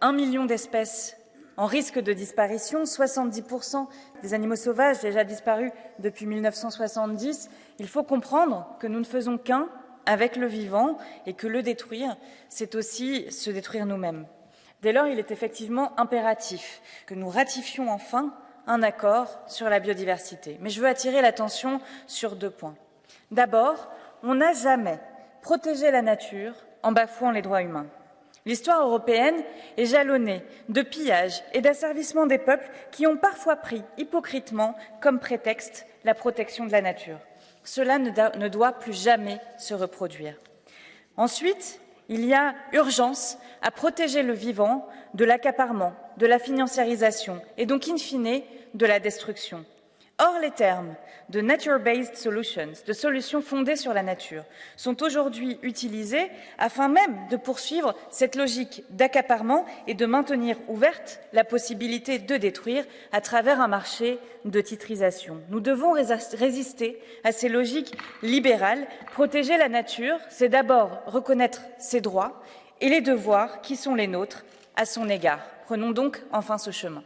Un million d'espèces en risque de disparition, 70% des animaux sauvages déjà disparus depuis 1970. Il faut comprendre que nous ne faisons qu'un avec le vivant et que le détruire, c'est aussi se détruire nous-mêmes. Dès lors, il est effectivement impératif que nous ratifions enfin un accord sur la biodiversité. Mais je veux attirer l'attention sur deux points. D'abord, on n'a jamais protégé la nature en bafouant les droits humains. L'histoire européenne est jalonnée de pillages et d'asservissement des peuples qui ont parfois pris hypocritement comme prétexte la protection de la nature. Cela ne doit plus jamais se reproduire. Ensuite, il y a urgence à protéger le vivant de l'accaparement, de la financiarisation et donc, in fine, de la destruction. Or, les termes de nature-based solutions, de solutions fondées sur la nature, sont aujourd'hui utilisés afin même de poursuivre cette logique d'accaparement et de maintenir ouverte la possibilité de détruire à travers un marché de titrisation. Nous devons résister à ces logiques libérales. Protéger la nature, c'est d'abord reconnaître ses droits et les devoirs qui sont les nôtres à son égard. Prenons donc enfin ce chemin.